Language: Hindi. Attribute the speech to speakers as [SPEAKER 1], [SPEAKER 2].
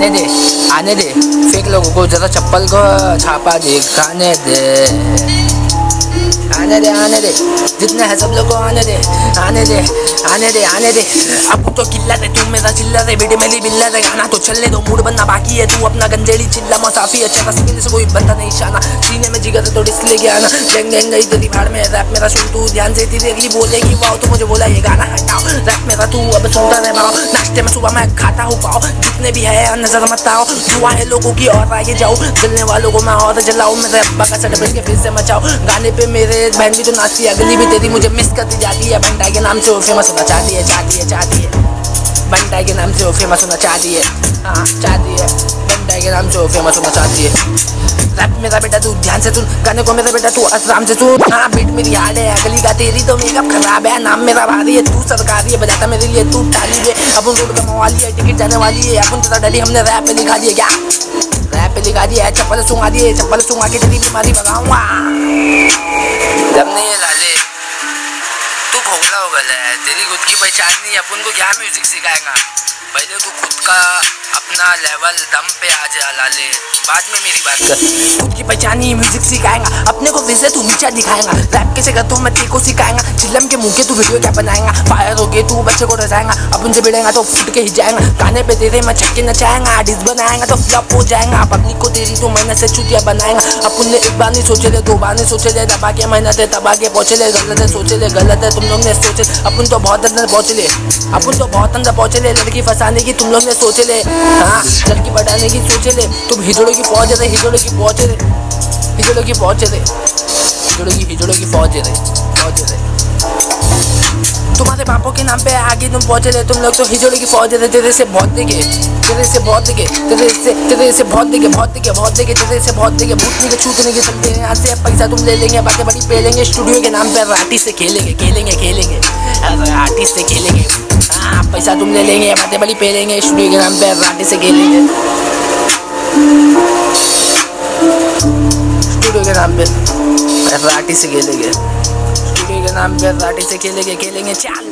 [SPEAKER 1] आने दे आने दे। फेक लोगों को जरा चप्पल को छापा दिखाने दे। आने दे आने दे। जितने हैं सब लोग आने दे आने दे आने दे आने दे। अब तो किल्ला दे, तू मेरा चिल्ला दे, बेटे मेरी बिल्ला दे। गाना तो चलने दो, मूड बनना बाकी है। तू अपना गंजेड़ी चिल्ला मसाफी अच्छा था से कोई बंदा नहीं शाना। तो डिस्क लेके आना गैंग गैंग गई तेरी भाड़ में रैप मेरा सुन, तू ध्यान से तेरी अगली बोलेगी वाओ तो मुझे बोला, ये गाना हटाओ रैप मेरा, तू अब सुनता रह पाओ। नाश्ते में सुबह मैं खाता हूँ पाओ, जितने भी है, नज़र मत आओ। दुआ है लोगों की और आगे जाओ, जलने वालों को मैं और जलाऊं मेरे अब्बा का सट के फिर से मचाओ गाने पे मेरे बहन भी तो नाचती है, अगली भी तेरी मुझे मिस करती जाती है। बंटा के नाम से वो फ़ेमस होना चाहती है चाहती है चाहती है बंटा के नाम से वो फ़ेमस होना चाहती है हाँ चाहती है बंटा के नाम से वो फ़ेमस होना चाहती है रैप मेरा बेटा तू ध्यान से सुन गाने को मेरा बेटा तू आराम से सुन हाँ बीट मेरी हार्ड है अगली का तेरी तो मेकअप खराब है नाम मेरा भारी है तू सरकारी है बजाता मेरे लिए तू ताली है अपन रोड का मवाली है टिकट जाने वाली है अपन तेरा डैडी हमने रैप पे लिखा दिया क्या रैप पे लिखा दिया है चप्पल सुंगा दिए चप्पल सुंगा के तेरी बीमारी भगाऊँगा जब नहीं लाले भोगला है। तेरी खुद की पहचान नहीं, अपन को क्या म्यूज़िक सिखाएगा? पहले तू खुद का अपना लेवल दम पे आ जा लाले बाद में मेरी बात कर। खुद की पहचान ही म्यूज़िक सिखाएगा। अपने को वैसे तू नीचा दिखाएगा। रैप कैसे करता हूँ मैं तेरे को सिखाएगा। चिल्लम के मुँह के तू वीडियो क्या बनाएगा? फायर हो गए, तू बच्चे को रचाएगा अपन से भिड़ेगा तो फुट के ही जाएगा गाने पे तेरे मैं छक्के नचाएगा। डिस बनाएगा तो फ्लॉप हो जाएगा। पब्लिक को तेरी तो मेहनत से चुतिया बनाएगा। अपन ने एक बार नहीं सोचे ले दो बार नहीं सोचे ले दबा के मेहनत है, दबा के पहुँचे ले गलत है, सोचे ले गलत है। तुम लोग ने सोचे अपन तो बहुत अंदर पहुँचे ले अपन तो बहुत अंदर पहुँचे ले लड़की फंसाने की तुम लोग ने सोचे ले हाँ लड़की बढ़ाने की सोचे ले तुम हिजड़ों की पहुँचे थे हिजड़ों की पहुँचे थे हिजड़ों की पहुँचे थे हिजड़ों की हिजड़ों की पहुँचे थे पहुँचे थे तुम्हारे पापों के नाम पे आगे तुम पहुँचे थे तुम लोग तो हिजड़ों की फौज थे तेरे से बहुत दिखे, तेरे से बहुत दिखे, तेरे से तेरे से बहुत दिखे बहुत दिखे बहुत दिखे, तेरे से बहुत दिखे। भूतने के छूटने के चलते हैं यहाँ से पैसा तुम ले लेंगे, बातें बड़ी पे लेंगे स्टूडियो के नाम पे राटी से खेलेंगे खेलेंगे खेलेंगे। से खेलेंगे। हाँ पैसा तुम ले लेंगे, बातें बड़ी पे लेंगे स्टूडियो के नाम पे राटे से खेलेंगे। स्टूडियो के नाम पे राटी से खेलेंगे। स्टूडियो के नाम पे राटी से खेलेंगे खेलेंगे, चाल।